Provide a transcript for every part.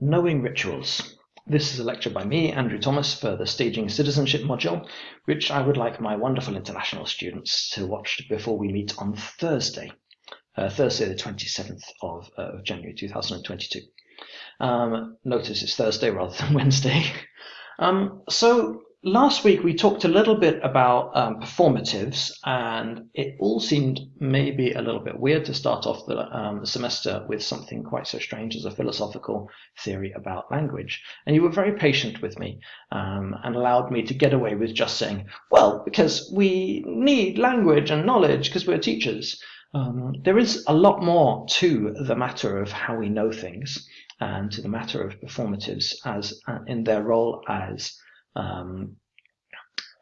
Knowing Rituals. This is a lecture by me, Andrew Thomas, for the Staging Citizenship module, which I would like my wonderful international students to watch before we meet on Thursday, uh, Thursday the 27th of uh, January 2022. Um, notice it's Thursday rather than Wednesday. Um, so last week we talked a little bit about um, performatives, and it all seemed maybe a little bit weird to start off the, um, semester with something quite so strange as a philosophical theory about language. And you were very patient with me um, and allowed me to get away with just saying, well, because we need language and knowledge because we're teachers. Um, there is a lot more to the matter of how we know things and to the matter of performatives as uh, in their role as um,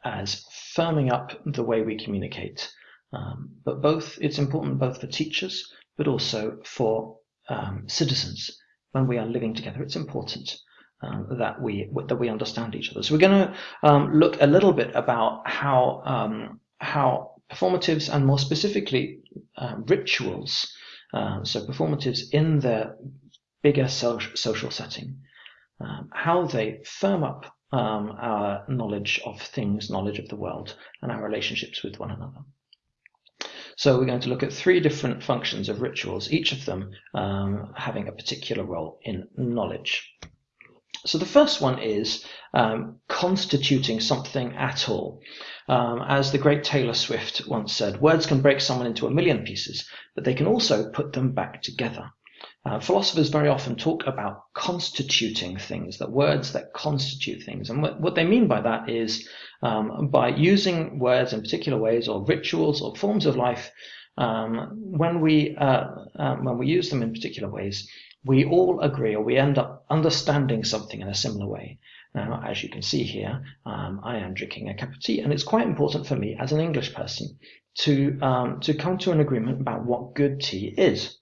as firming up the way we communicate. Um, but both, it's important both for teachers, but also for um, citizens. When we are living together, it's important um, that we that we understand each other. So we're going to um, look a little bit about how um, how performatives and more specifically uh, rituals, so performatives in their bigger social setting, um, how they firm up um, our knowledge of things, knowledge of the world, and our relationships with one another. So we're going to look at three different functions of rituals, each of them um, having a particular role in knowledge. So the first one is um, constituting something at all. Um, as the great Taylor Swift once said, words can break someone into a million pieces, but they can also put them back together. Uh, philosophers very often talk about constituting things, that words that constitute things. And what, what they mean by that is um, by using words in particular ways or rituals or forms of life, um, when, we, uh, um, when we use them in particular ways, we all agree or we end up understanding something in a similar way. Now, as you can see here, um, I am drinking a cup of tea, and it's quite important for me as an English person to, um, to come to an agreement about what good tea is.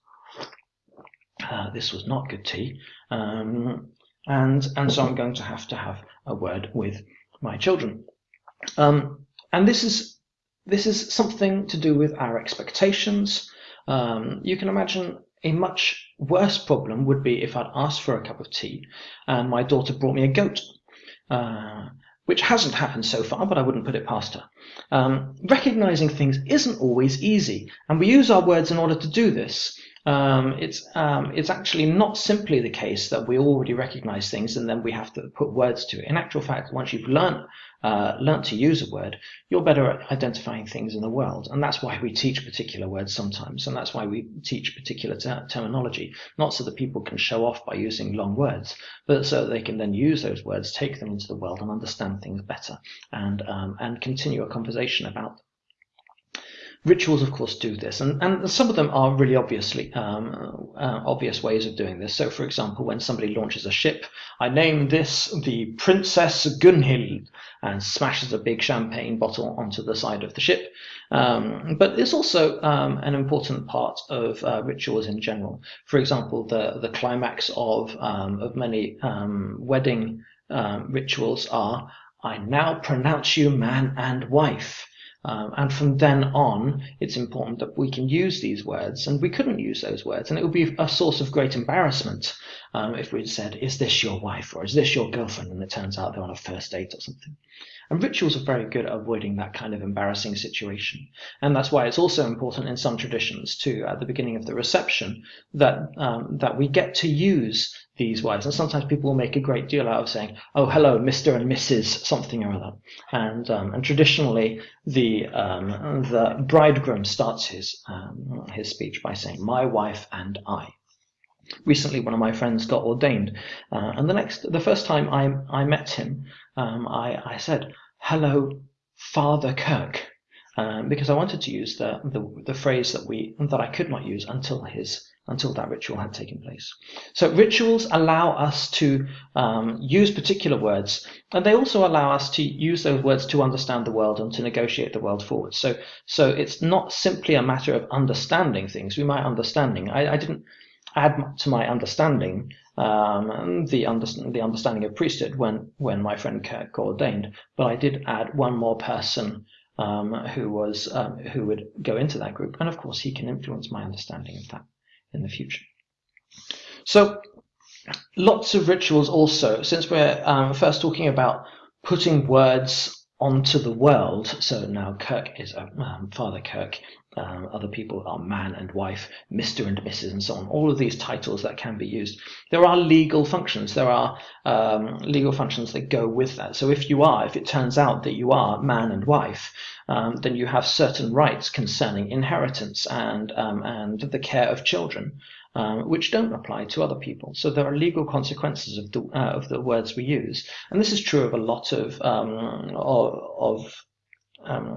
Uh, this was not good tea. Um, and, and so I'm going to have to have a word with my children. Um, and this is, this is something to do with our expectations. Um, you can imagine a much worse problem would be if I'd asked for a cup of tea and my daughter brought me a goat. Uh, which hasn't happened so far, but I wouldn't put it past her. Um, recognizing things isn't always easy, and we use our words in order to do this um, it's um, it's actually not simply the case that we already recognize things and then we have to put words to it. In actual fact, once you've learned uh, learned to use a word, you're better at identifying things in the world, and that's why we teach particular words sometimes, and that's why we teach particular ter terminology, not so that people can show off by using long words, but so that they can then use those words, take them into the world, and understand things better, and um, and continue a conversation about them. Rituals, of course, do this, and, and some of them are really obviously um, uh, obvious ways of doing this. So, for example, when somebody launches a ship, I name this the Princess Gunhild and smashes a big champagne bottle onto the side of the ship. Um, but it's also um, an important part of uh, rituals in general. For example, the the climax of um, of many um, wedding um, rituals are I now pronounce you man and wife. Um, and from then on, it's important that we can use these words, and we couldn't use those words, and it would be a source of great embarrassment um, if we'd said, "Is this your wife?" or "Is this your girlfriend?" and it turns out they're on a first date or something. And rituals are very good at avoiding that kind of embarrassing situation. And that's why it's also important in some traditions too, at the beginning of the reception, that um, that we get to use these words. And sometimes people will make a great deal out of saying, "Oh, hello, Mr. and Mrs. something or other." And um, and traditionally, the um, the bridegroom starts his um, his speech by saying, "My wife and I." Recently, one of my friends got ordained, uh, and the next, the first time I I met him, um, I I said, "Hello, Father Kirk," um, because I wanted to use the, the the phrase that we that I could not use until his until that ritual had taken place. So rituals allow us to um, use particular words, and they also allow us to use those words to understand the world and to negotiate the world forward. So, so it's not simply a matter of understanding things. We might understanding. I, I didn't add to my understanding um, the, the understanding of priesthood when, when my friend Kirk ordained, but I did add one more person um, who was um, who would go into that group, and of course he can influence my understanding of that in the future. So lots of rituals also, since we're um, first talking about putting words onto the world. So now Kirk is a um, Father Kirk. Um, other people are man and wife, Mr. and Mrs. and so on. All of these titles that can be used. There are legal functions. There are um, legal functions that go with that. So if you are, if it turns out that you are man and wife, um, then you have certain rights concerning inheritance and um, and the care of children um, which don't apply to other people. So there are legal consequences of the uh, of the words we use, and this is true of a lot of um, of, of um,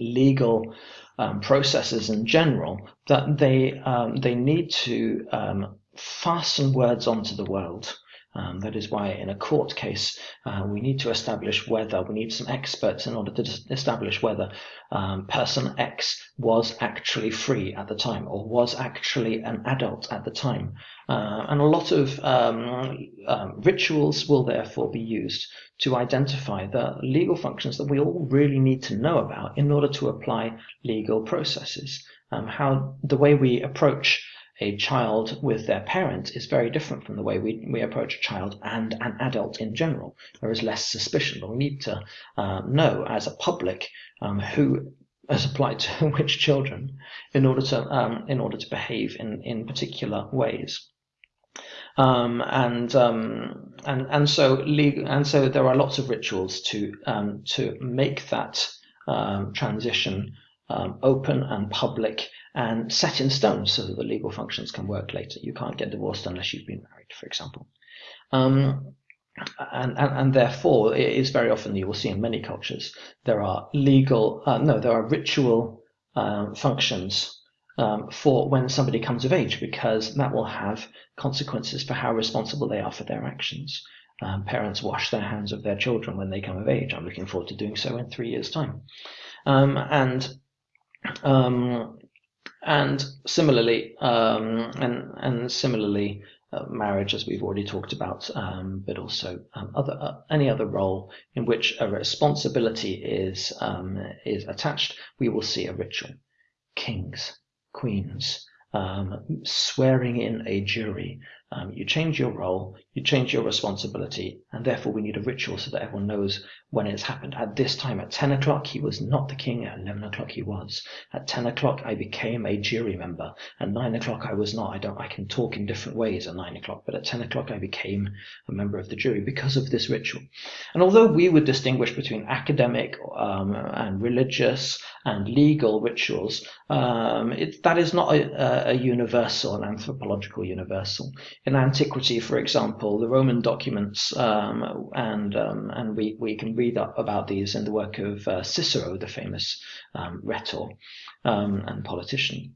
legal um, processes in general. That they um, they need to um, fasten words onto the world. Um, that is why in a court case, uh, we need to establish whether, we need some experts in order to establish whether um, person X was actually free at the time or was actually an adult at the time. Uh, and a lot of um, um rituals will therefore be used to identify the legal functions that we all really need to know about in order to apply legal processes. Um, how the way we approach a child with their parent is very different from the way we, we approach a child and an adult in general. There is less suspicion, but we need to uh, know as a public um, who has applied to which children in order to um, in order to behave in, in particular ways. Um, and um, and and so legal, and so there are lots of rituals to um, to make that um, transition um, open and public and set in stone so that the legal functions can work later. You can't get divorced unless you've been married, for example. Um, and, and, and, therefore, it is very often you will see in many cultures there are legal, uh, no, there are ritual um, functions um, for when somebody comes of age because that will have consequences for how responsible they are for their actions. Um, parents wash their hands of their children when they come of age. I'm looking forward to doing so in three years' time. Um, and um, and similarly, um, and and similarly, uh, marriage, as we've already talked about, um, but also um, other uh, any other role in which a responsibility is um, is attached, we will see a ritual. Kings, queens, um, swearing in a jury, um, you change your role, you change your responsibility, and therefore we need a ritual so that everyone knows when it's happened. At this time, at 10 o'clock, he was not the king. At 11 o'clock, he was. At 10 o'clock, I became a jury member. At 9 o'clock, I was not. I don't. I can talk in different ways at 9 o'clock, but at 10 o'clock, I became a member of the jury because of this ritual. And although we would distinguish between academic um, and religious and legal rituals, um, it, that is not a, a universal, an anthropological universal in antiquity, for example, the Roman documents, um, and um, and we, we can read up about these in the work of uh, Cicero, the famous um, rhetor um, and politician.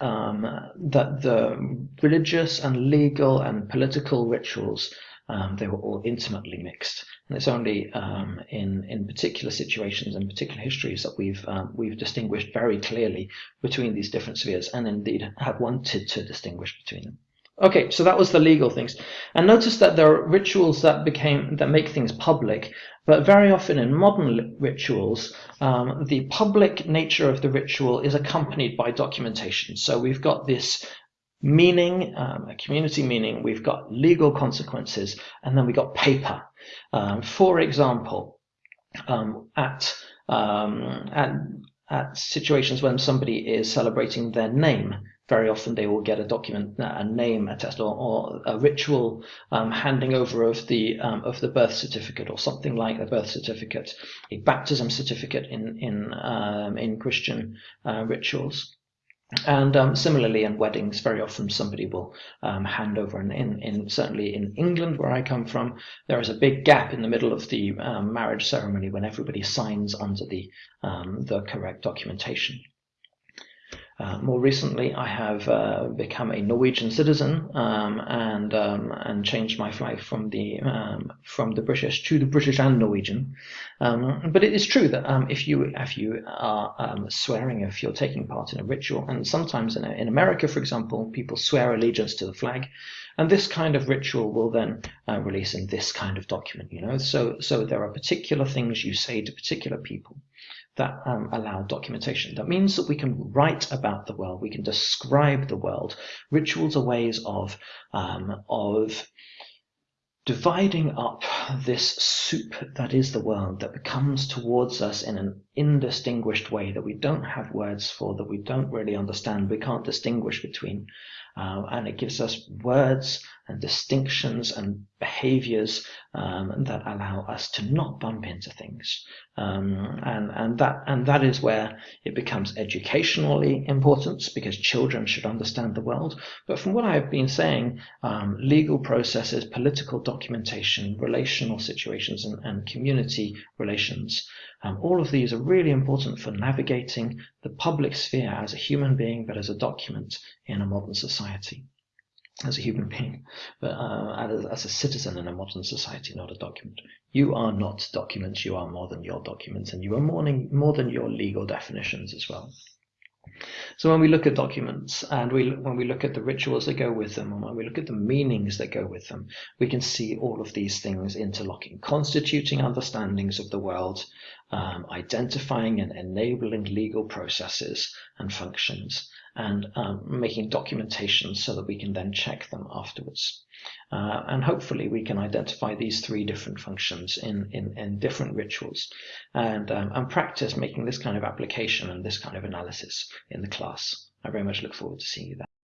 Um, that the religious and legal and political rituals um, they were all intimately mixed, and it's only in in particular situations and particular histories that we've we've distinguished very clearly between these different spheres, and indeed have wanted to distinguish between them. Okay, so that was the legal things. And notice that there are rituals that became that make things public, but very often in modern rituals, um, the public nature of the ritual is accompanied by documentation. So we've got this meaning, um, a community meaning, we've got legal consequences, and then we've got paper. Um, for example, um, at, um, at at situations when somebody is celebrating their name, very often they will get a document, a name attest, or, or a ritual um, handing over of the um, of the birth certificate, or something like a birth certificate, a baptism certificate in in um, in Christian uh, rituals. And um, similarly, in weddings, very often somebody will um, hand over, and in, in certainly in England, where I come from, there is a big gap in the middle of the um, marriage ceremony when everybody signs under the the correct documentation. Uh, more recently, I have uh, become a Norwegian citizen um, and um, and changed my flag from the um, from the British to the British and Norwegian. Um, but it is true that um, if you if you are um, swearing, if you're taking part in a ritual, and sometimes in, in America, for example, people swear allegiance to the flag, and this kind of ritual will then uh, release in this kind of document. You know, so so there are particular things you say to particular people that um, allow documentation. That means that we can write about the world, we can describe the world. Rituals are ways of, um, of dividing up this soup that is the world that comes towards us in an indistinguished way that we don't have words for, that we don't really understand, we can't distinguish between. Uh, and it gives us words and distinctions and behaviors um, that allow us to not bump into things. Um, and, and, that, and that is where it becomes educationally important because children should understand the world. But from what I've been saying, um, legal processes, political documentation, relational situations, and, and community relations, um, all of these are really important for navigating the public sphere as a human being, but as a document in a modern society as a human being, but uh, as, as, a citizen in a modern society, not a document. You are not documents, you are more than your documents, and you are more, more than your legal definitions as well. So when we look at documents and we, when we look at the rituals that go with them and when we look at the meanings that go with them, we can see all of these things interlocking, constituting understandings of the world, um, identifying and enabling legal processes and functions, and um, making documentation so that we can then check them afterwards. Uh, and hopefully we can identify these three different functions in, in, in different rituals and, um, and practice making this kind of application and this kind of analysis in the class. I very much look forward to seeing you there.